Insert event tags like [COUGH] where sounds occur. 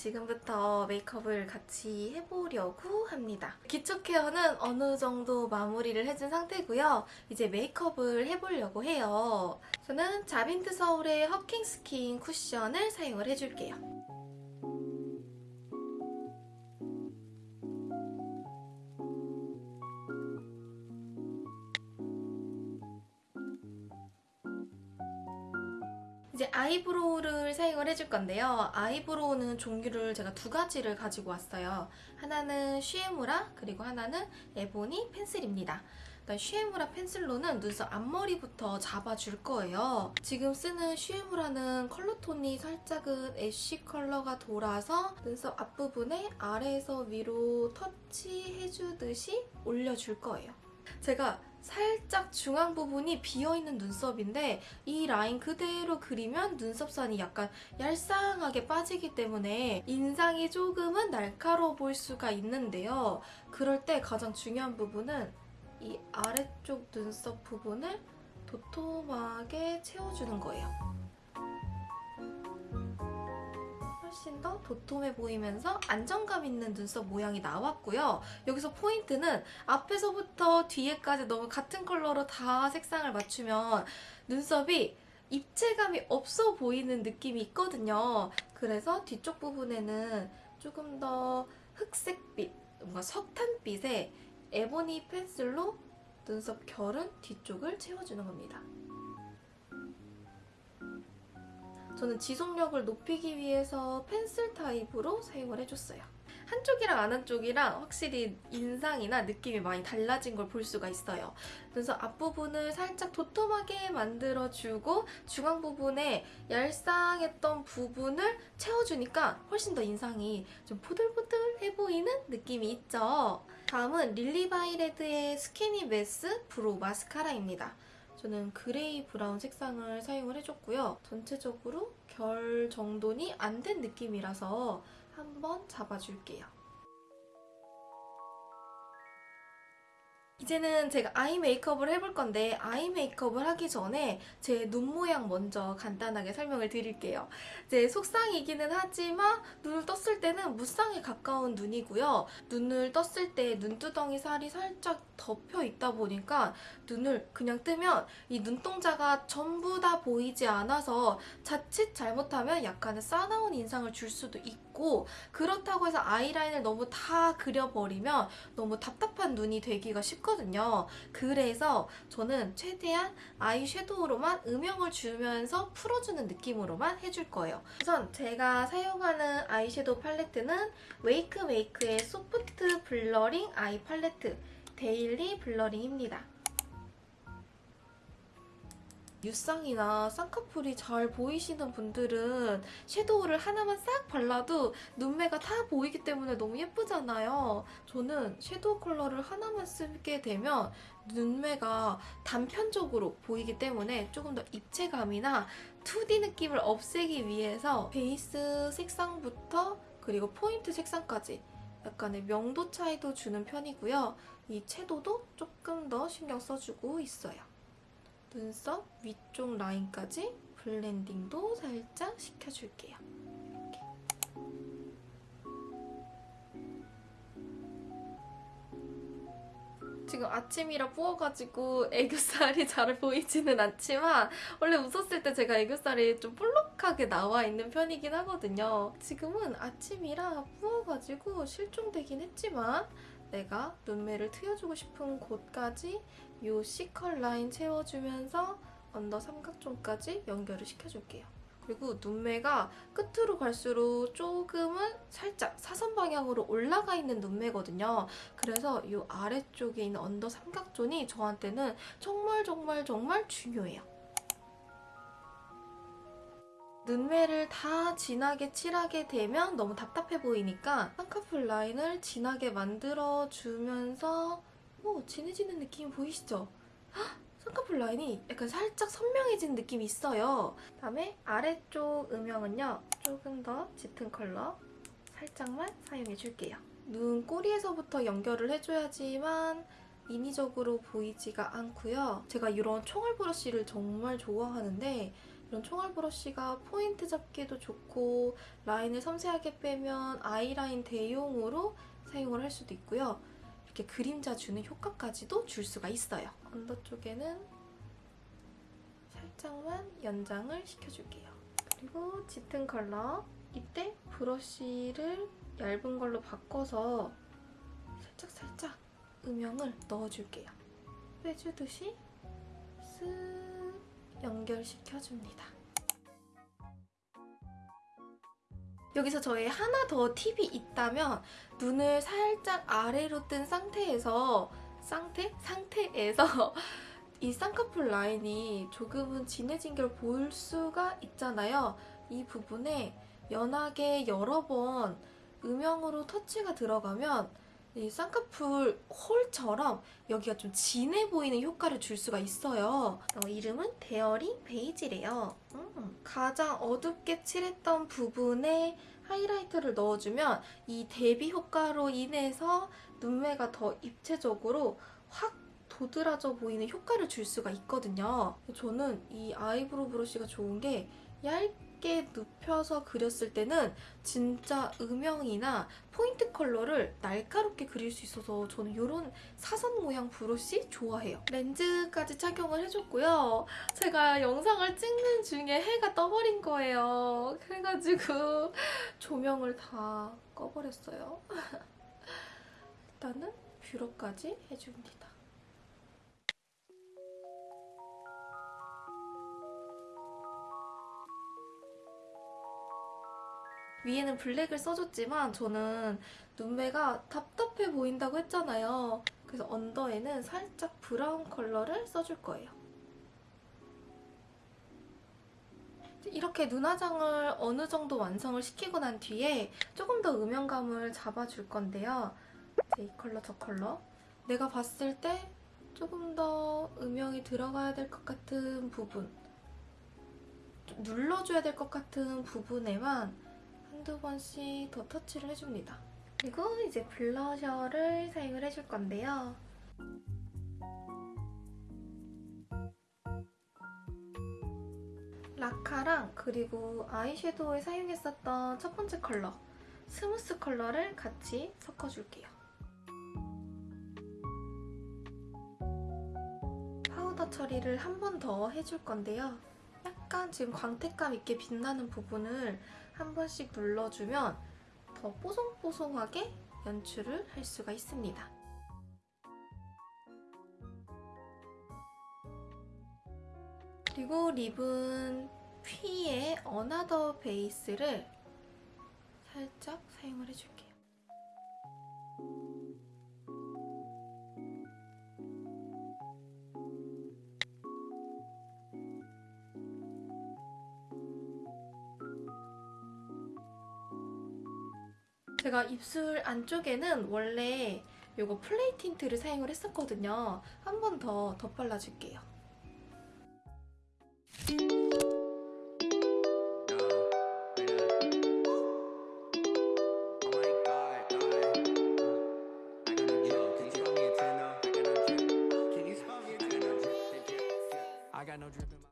지금부터 메이크업을 같이 해보려고 합니다. 기초 care는 어느 정도 마무리를 해준 상태고요. 이제 메이크업을 해보려고 해요. 저는 자빈드 서울의 허킹 스킨 쿠션을 사용을 해줄게요. 이제 eyebrow를 사용을 해줄 건데요. eyebrow는 종류를 제가 두 가지를 가지고 왔어요. 하나는 슈에무라 그리고 하나는 ebony pencil입니다. 슈에무라 pencil로는 눈썹 앞머리부터 잡아줄 거예요. 지금 쓰는 슈에무라는 color tone이 살짝은 ash color가 돌아서 눈썹 앞부분에 아래에서 위로 터치해주듯이 올려줄 거예요. 제가 살짝 중앙 부분이 비어있는 눈썹인데 이 라인 그대로 그리면 눈썹선이 약간 얄쌍하게 빠지기 때문에 인상이 조금은 날카로워 보일 수가 있는데요. 그럴 때 가장 중요한 부분은 이 아래쪽 눈썹 부분을 도톰하게 채워주는 거예요. 훨씬 더 도톰해 보이면서 안정감 있는 눈썹 모양이 나왔고요. 여기서 포인트는 앞에서부터 뒤에까지 너무 같은 컬러로 다 색상을 맞추면 눈썹이 입체감이 없어 보이는 느낌이 있거든요. 그래서 뒤쪽 부분에는 조금 더 흑색빛, 뭔가 석탄빛의 에보니 펜슬로 눈썹 결은 뒤쪽을 채워주는 겁니다. 저는 지속력을 높이기 위해서 펜슬 타입으로 사용을 해줬어요. 한쪽이랑 안 한쪽이랑 확실히 인상이나 느낌이 많이 달라진 걸 볼 수가 있어요. 그래서 앞부분을 살짝 도톰하게 만들어주고 중앙 부분에 얄쌍했던 부분을 채워주니까 훨씬 더 인상이 좀 보들보들해 보이는 느낌이 있죠. 다음은 릴리바이레드의 Skinny Mes Brow Mascara입니다. 저는 gray brown 색상을 사용을 해줬고요. 전체적으로 결 정돈이 안 된 느낌이라서 한번 잡아줄게요. 이제는 제가 아이 메이크업을 해볼 건데 아이 메이크업을 하기 전에 제 눈 모양 먼저 간단하게 설명을 드릴게요. 제 속쌍이기는 하지만 눈을 떴을 때는 무쌍에 가까운 눈이고요. 눈을 떴을 때 눈두덩이 살이 살짝 덮여 있다 보니까 눈을 그냥 뜨면 이 눈동자가 전부 다 보이지 않아서 자칫 잘못하면 약간의 싸나운 인상을 줄 수도 있고 그렇다고 해서 아이라인을 너무 다 그려버리면 너무 답답한 눈이 되기가 쉽거든요. 그래서 저는 최대한 eye shadow로만 음영을 주면서 풀어주는 느낌으로만 해줄 거예요. 우선 제가 사용하는 eye shadow 팔레트는 WAKEMAKE의 Soft Blurring Eye Palette Daily Blurring입니다. 유쌍이나 쌍꺼풀이 잘 보이시는 분들은 shadow를 하나만 싹 발라도 눈매가 다 보이기 때문에 너무 예쁘잖아요. 저는 shadow color를 하나만 쓰게 되면 눈매가 단편적으로 보이기 때문에 조금 더 입체감이나 2D 느낌을 없애기 위해서 베이스 색상부터 그리고 포인트 색상까지 약간의 명도 차이도 주는 편이고요. 이 채도도 조금 더 신경 써주고 있어요. 눈썹 위쪽 라인까지 블렌딩도 살짝 시켜줄게요. 이렇게. 지금 아침이라 부어가지고 애교살이 [LAUGHS] 잘 보이지는 않지만 원래 웃었을 때 제가 애교살이 좀 볼록하게 나와 있는 편이긴 하거든요. 지금은 아침이라 부어가지고 실종되긴 했지만 내가 눈매를 트여주고 싶은 곳까지 이 C컬 라인 채워주면서 언더 삼각존까지 연결을 시켜줄게요. 그리고 눈매가 끝으로 갈수록 조금은 살짝 사선 방향으로 올라가 있는 눈매거든요. 그래서 이 아래쪽에 있는 under 삼각존이 저한테는 정말 정말 정말 중요해요. 눈매를 다 진하게 칠하게 되면 너무 답답해 보이니까 쌍꺼풀 라인을 진하게 만들어주면서 오 진해지는 느낌 보이시죠? 헉, 쌍꺼풀 라인이 약간 살짝 선명해진 느낌이 있어요. 다음에 아래쪽 음영은요. 조금 더 짙은 컬러 살짝만 사용해줄게요. 눈 꼬리에서부터 연결을 해줘야지만 인위적으로 보이지가 않고요. 제가 이런 총알 브러쉬를 정말 좋아하는데 이런 총알 브러쉬가 포인트 잡기도 좋고 라인을 섬세하게 빼면 아이라인 대용으로 사용을 할 수도 있고요. 이렇게 그림자 주는 효과까지도 줄 수가 있어요. 언더 쪽에는 살짝만 연장을 시켜줄게요. 그리고 짙은 컬러 이때 브러쉬를 얇은 걸로 바꿔서 살짝 살짝 음영을 넣어줄게요. 빼주듯이 쓱 연결시켜줍니다. 여기서 저의 하나 더 팁이 있다면 눈을 살짝 아래로 뜬 상태에서 상태? 상태에서 [LAUGHS] 이 쌍꺼풀 라인이 조금은 진해진 걸 볼 수가 있잖아요. 이 부분에 연하게 여러 번 음영으로 터치가 들어가면 이 쌍꺼풀 hole처럼 여기가 좀 진해 보이는 효과를 줄 수가 있어요. 어, 이름은 Daring Beige래요. 음, 가장 어둡게 칠했던 부분에 하이라이터를 넣어주면 이 대비 효과로 인해서 눈매가 더 입체적으로 확 도드라져 보이는 효과를 줄 수가 있거든요. 저는 이 아이브로우 브러쉬가 좋은 게 얇게 눕혀서 그렸을 때는 진짜 음영이나 포인트 컬러를 날카롭게 그릴 수 있어서 저는 이런 사선 모양 브러쉬 좋아해요. 렌즈까지 착용을 해줬고요. 제가 영상을 찍는 중에 해가 떠버린 거예요. 그래가지고 조명을 다 꺼버렸어요. [LAUGHS] 일단은 뷰러까지 해줍니다. 위에는 블랙을 써줬지만 저는 눈매가 답답해 보인다고 했잖아요. 그래서 under에는 살짝 브라운 컬러를 써줄 거예요. 이렇게 눈화장을 어느 정도 완성을 시키고 난 뒤에 조금 더 음영감을 잡아줄 건데요. 이 컬러 저 컬러 내가 봤을 때 조금 더 음영이 들어가야 될 것 같은 부분 좀 눌러줘야 될 것 같은 부분에만 한두 번씩 더 터치를 해줍니다. 그리고 이제 블러셔를 사용을 해줄 건데요. 라카랑 그리고 아이섀도우에 사용했었던 첫 번째 컬러 smooth 컬러를 같이 섞어줄게요. 파우더 처리를 한 번 더 해줄 건데요. 약간 지금 광택감 있게 빛나는 부분을 한 번씩 눌러주면 더 뽀송뽀송하게 연출을 할 수가 있습니다. 그리고 립은 퓌의 another 베이스를 살짝 사용을 해줄게요. 제가 입술 안쪽에는 원래 이거 플레이 틴트를 사용을 했었거든요. 한 번 더 덧발라줄게요.